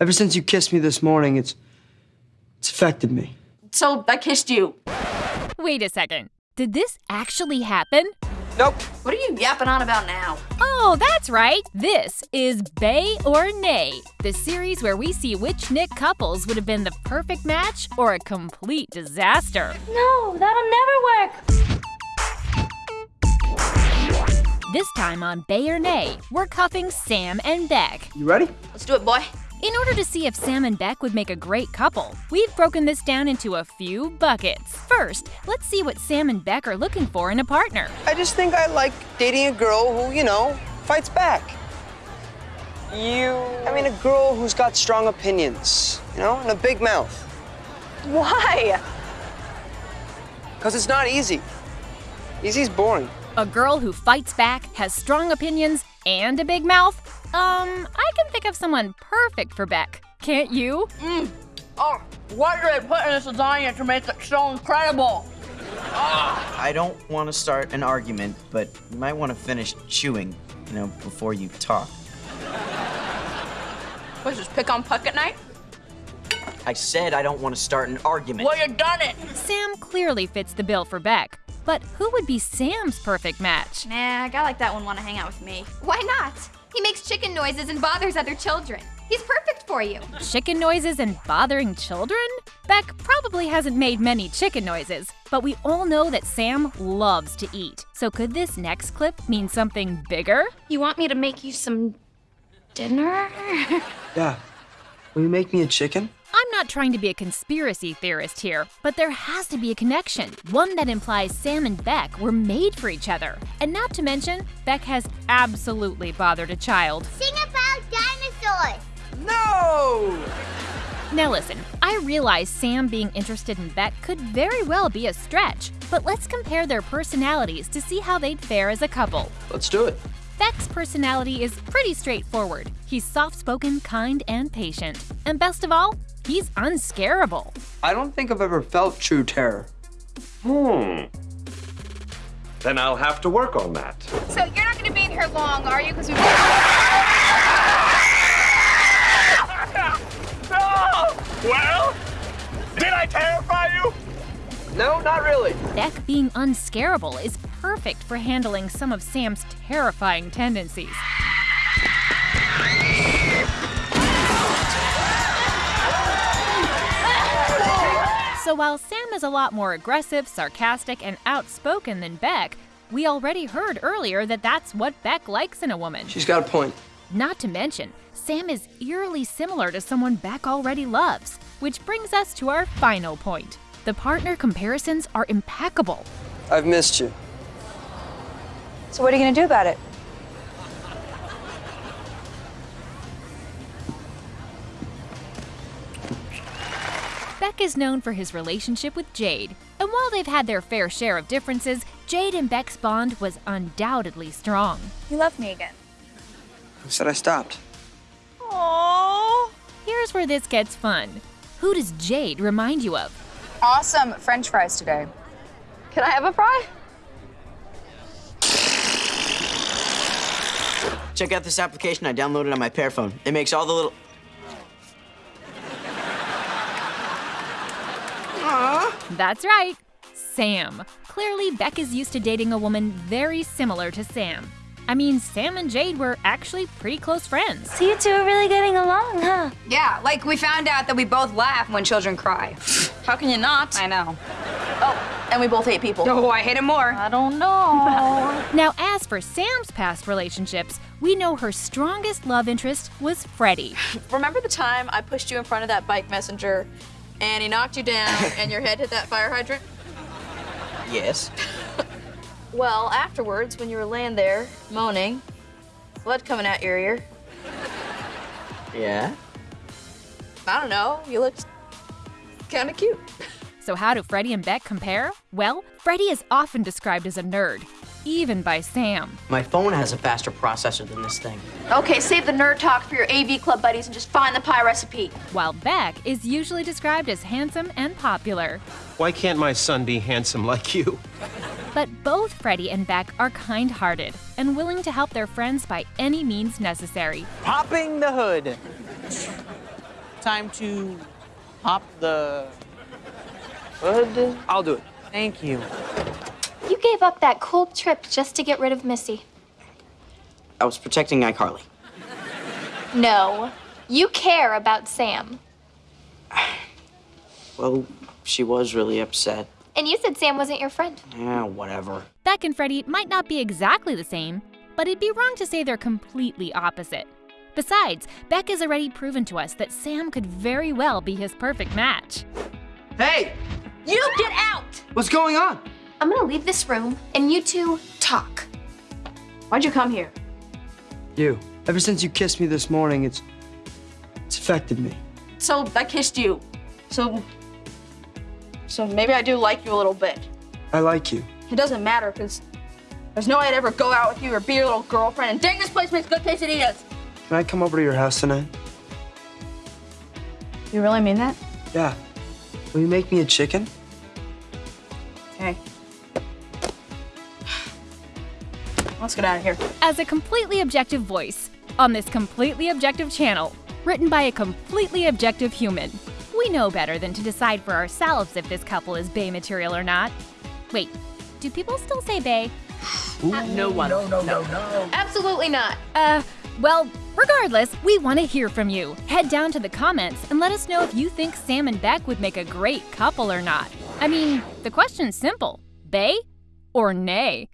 Ever since you kissed me this morning, it's it's affected me. So I kissed you. Wait a second. Did this actually happen? Nope. What are you yapping on about now? Oh, that's right. This is Bae or Nay, the series where we see which Nick couples would have been the perfect match or a complete disaster. No, that'll never work. This time on Bae or Nay, we're cuffing Sam and Beck. You ready? Let's do it, boy. In order to see if Sam and Beck would make a great couple, we've broken this down into a few buckets. First, let's see what Sam and Beck are looking for in a partner. I just think I like dating a girl who, you know, fights back. You. I mean, a girl who's got strong opinions, you know, and a big mouth. Why? Because it's not easy. Easy's boring. A girl who fights back, has strong opinions, and a big mouth? Um, I can think of someone perfect for Beck. Can't you? Mm. Oh, what did they put in this lasagna to make it so incredible? Ah. I don't want to start an argument, but you might want to finish chewing, you know, before you talk. What's this, pick on Puckett night? I said I don't want to start an argument. Well, you done it. Sam clearly fits the bill for Beck. But who would be Sam's perfect match? Nah, a guy like that wouldn't want to hang out with me. Why not? He makes chicken noises and bothers other children. He's perfect for you. Chicken noises and bothering children? Beck probably hasn't made many chicken noises, but we all know that Sam loves to eat. So could this next clip mean something bigger? You want me to make you some dinner? Yeah. Will you make me a chicken? I'm not trying to be a conspiracy theorist here, but there has to be a connection, one that implies Sam and Beck were made for each other. And not to mention, Beck has absolutely bothered a child. Sing about dinosaurs. No! Now listen, I realize Sam being interested in Beck could very well be a stretch, but let's compare their personalities to see how they'd fare as a couple. Let's do it. Beck's personality is pretty straightforward. He's soft spoken, kind, and patient. And best of all, he's unscarable. I don't think I've ever felt true terror. Hmm. Then I'll have to work on that. So you're not going to be in here long, are you? Because we. Well, did I terrify you? No, not really. Beck being unscarable is perfect for handling some of Sam's terrifying tendencies. So while Sam is a lot more aggressive, sarcastic, and outspoken than Beck, we already heard earlier that that's what Beck likes in a woman. She's got a point. Not to mention, Sam is eerily similar to someone Beck already loves. Which brings us to our final point. The partner comparisons are impeccable. I've missed you. So what are you gonna do about it? Beck is known for his relationship with Jade, and while they've had their fair share of differences, Jade and Beck's bond was undoubtedly strong. You love me again. Who said I stopped? Aww. Here's where this gets fun. Who does Jade remind you of? Awesome French fries today. Can I have a fry? Check out this application I downloaded on my Pearphone. It makes all the little. That's right, Sam. Clearly, Beck is used to dating a woman very similar to Sam. I mean, Sam and Jade were actually pretty close friends. So you two are really getting along, huh? Yeah, like we found out that we both laugh when children cry. How can you not? I know. Oh, and we both hate people. Oh, I hate him more. I don't know. Now, as for Sam's past relationships, we know her strongest love interest was Freddie. Remember the time I pushed you in front of that bike messenger and he knocked you down and your head hit that fire hydrant? Yes. Well, afterwards, when you were laying there moaning, blood coming out your ear, Yeah? I don't know, you looked kind of cute. So, how do Freddie and Beck compare? Well, Freddie is often described as a nerd, even by Sam. My phone has a faster processor than this thing. Okay, save the nerd talk for your AV club buddies and just find the pie recipe. While Beck is usually described as handsome and popular. Why can't my son be handsome like you? But both Freddie and Beck are kind hearted and willing to help their friends by any means necessary. Popping the hood. time to pop the. hood. I'll do it. Thank you. You gave up that cool trip just to get rid of Missy. I was protecting iCarly. No. You care about Sam. Well, she was really upset. And you said Sam wasn't your friend. Yeah, whatever. Beck and Freddie might not be exactly the same, but it'd be wrong to say they're completely opposite. Besides, Beck has already proven to us that Sam could very well be his perfect match. Hey, You get out! what's going on? I'm gonna leave this room and you two talk. Why'd you come here? You. Ever since you kissed me this morning, it's it's affected me. So I kissed you. So. So maybe I do like you a little bit. I like you. It doesn't matter because there's no way I'd ever go out with you or be your little girlfriend. And dang, this place makes good quesadillas. Can I come over to your house tonight? You really mean that? Yeah. Will you make me a chicken? Okay. Let's get out of here. As a completely objective voice on this completely objective channel, written by a completely objective human, we know better than to decide for ourselves if this couple is Bae material or not. Wait, do people still say Bae? No one. No, no, no, Absolutely not. Uh, well, regardless, we want to hear from you. Head down to the comments and let us know if you think Sam and Beck would make a great couple or not. I mean, the question's simple Bae or nay?